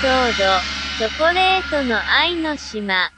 ソード、チョコレートの愛の島。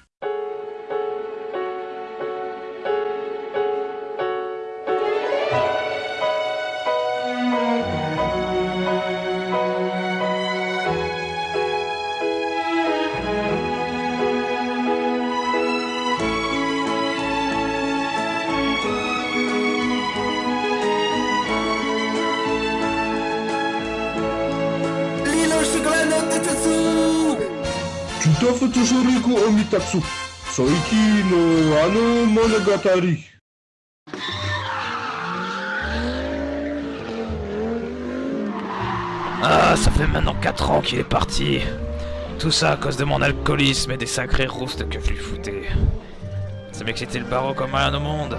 Ah, ça fait maintenant 4 ans qu'il est parti. Tout ça à cause de mon alcoolisme et des sacrés roustes que je lui foutais. Ça m'excitait le barreau comme rien au monde.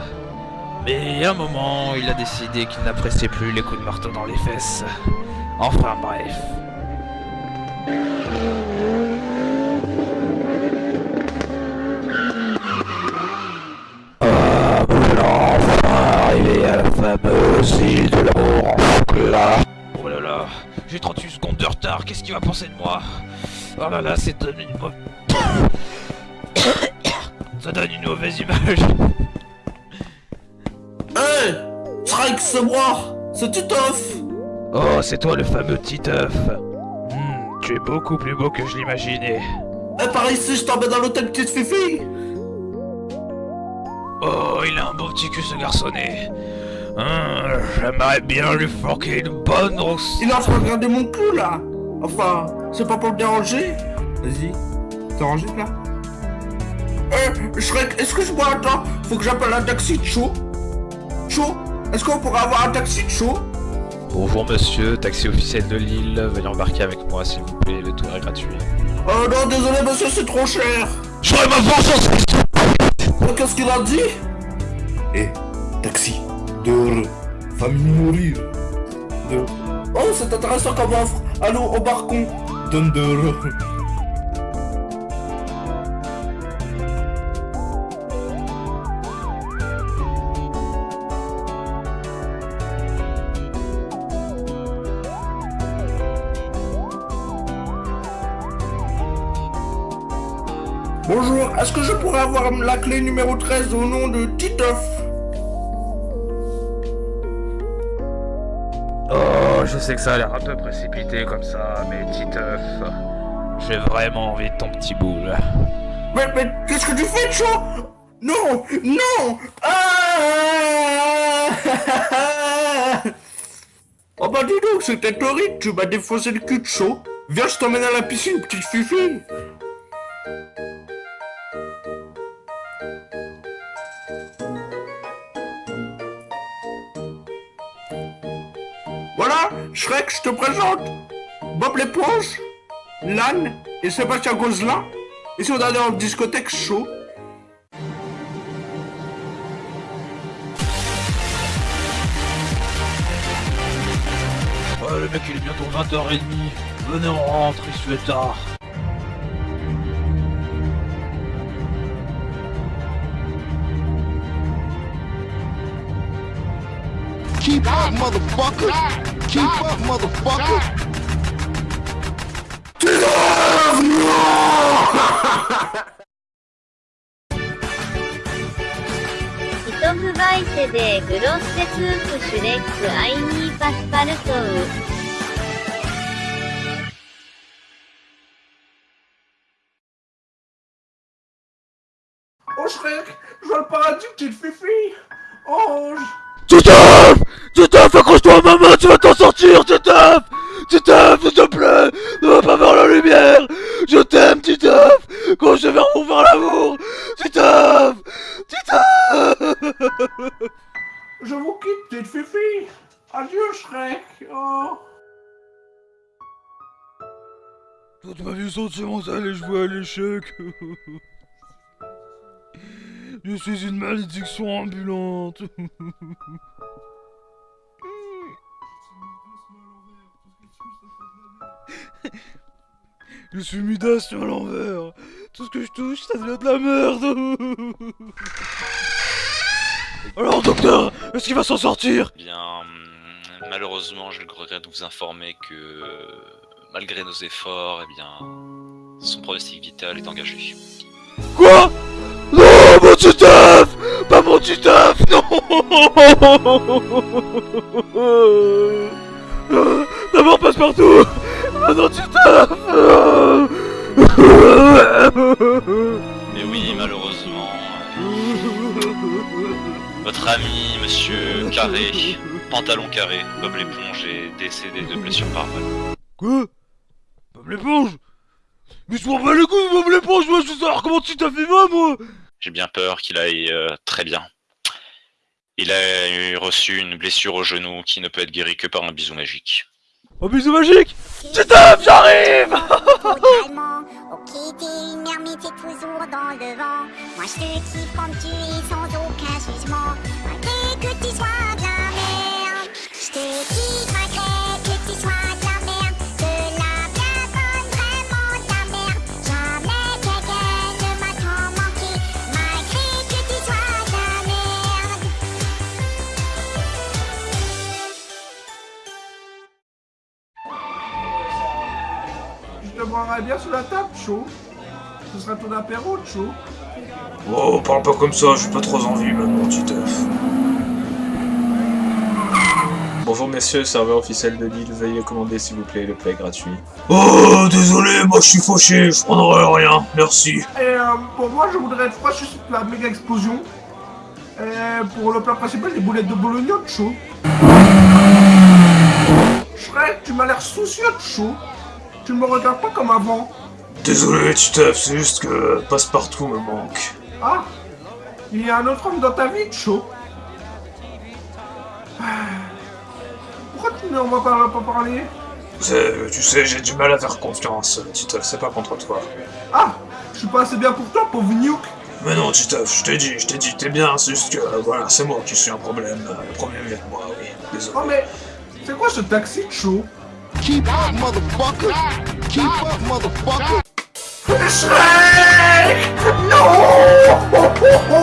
Mais à un moment, il a décidé qu'il n'appréciait plus les coups de marteau dans les fesses. Enfin bref. Ah, voilà, enfin arrivé à la fameuse île de l'amour. Oh là là, j'ai 38 secondes de retard, qu'est-ce qu'il va penser de moi? Oh là là, c'est donne une mauvaise... Ça donne une mauvaise image. Hey Shrek, c'est moi C'est Titeuf Oh, c'est toi le fameux Titeuf. Tu es beaucoup plus beau que je l'imaginais. Eh, par ici, je t'emmène dans l'hôtel Petite Fifi. Oh, il a un beau petit cul ce garçonnet. Hum, J'aimerais bien lui forquer une bonne rousse. Il est en train de regarder mon cul, là. Enfin, c'est pas pour le déranger. Vas-y, t'es rangé, là. Eh, Shrek, excuse-moi, attends, faut que j'appelle un taxi de chaud Chaud Est-ce qu'on pourrait avoir un taxi de chaud Bonjour monsieur, taxi officiel de Lille, veuillez embarquer avec moi s'il vous plaît, le tour est gratuit. Oh non, désolé, monsieur, c'est trop cher. J'aurai ma vengeance Oh, Qu'est-ce qu'il a dit? Eh, taxi, dehors, famille mourir. De... Oh, c'est intéressant comme offre. Allô, au balcon Donne Bonjour, est-ce que je pourrais avoir la clé numéro 13 au nom de Titeuf? Oh, je sais que ça a l'air un peu précipité comme ça, mais Titeuf, j'ai vraiment envie de ton petit boule. Mais, mais qu'est-ce que tu fais, Cho? Non Non ah Oh bah dis donc, c'était horrible, tu m'as défoncé le cul de chaud. Viens, je t'emmène à la piscine, petite fifi. Shrek, je te présente Bob l'éponge, l'âne et Sébastien Gozlin. Et si on allait en discothèque chaud Oh, le mec il est bientôt 20h30. Venez, on rentre, il se fait tard. Keep up, motherfucker! Keep up, motherfucker! ヒトフバイセデーグロッセスープシュレックアイニーパスパルトウ。Oh Shrek, je vois le paradis, petite fifi Je vous quitte, petite fifi Adieu Shrek. Oh. Toute ma vie sentimentale et jouer à l'échec Je suis une malédiction ambulante. Je suis Midas sur l'envers. Tout ce que je touche, ça devient de la merde Alors docteur, est-ce qu'il va s'en sortir? Bien, hum, malheureusement, je le regrette de vous informer que euh, malgré nos efforts, eh bien, son pronostic vital est engagé. Quoi? Non, mon Titeuf Pas mon Titeuf, non! D'abord passe-partout! Non, Titeuf Mais oui, malheureusement, votre ami, monsieur Carré, pantalon carré, Bob l'éponge, est décédé de blessures par balle. Quoi? Bob l'éponge? Mais je m'en bats les couilles, Bob l'éponge, moi je veux savoir comment Titeuf est va, moi J'ai bien peur qu'il aille euh, très bien. Il a eu reçu une blessure au genou qui ne peut être guérie que par un bisou magique. Un bisou magique? J'arrive totalement. Ok, t'es une ermite, t'es toujours dans le vent. Moi je te kiffe comme tu es sans aucun Te boirai bien sur la table, chaud. Ce sera ton apéro, chaud. Oh, parle pas comme ça, j'ai pas trop envie maintenant, Titeuf. Bonjour messieurs, serveur officiel de l'île, veuillez commander s'il vous plaît le plat est gratuit. Oh, désolé, moi je suis fauché, je prendrai rien, merci. Et euh, pour moi, je voudrais être froid juste la méga explosion. Et pour le plat principal, des boulettes de bologna, chaud. Shrek, tu m'as l'air soucieux chaud. Tu ne me regardes pas comme avant. Désolé, Titeuf, c'est juste que Passepartout me manque. Ah Il y a un autre homme dans ta vie, chaud. Pourquoi tu ne m'en parles pas parler Tu sais, j'ai du mal à faire confiance, Titeuf, c'est pas contre toi. Ah Je suis pas assez bien pour toi, pauvre Nuke Mais non, Titeuf, je t'ai dit, je t'ai dit, t'es bien, c'est juste que, voilà, c'est moi qui suis un problème. Le problème vient de moi, oui, désolé. Oh mais... C'est quoi ce taxi chaud Keep up, motherfucker. Keep up, motherfucker. Plus free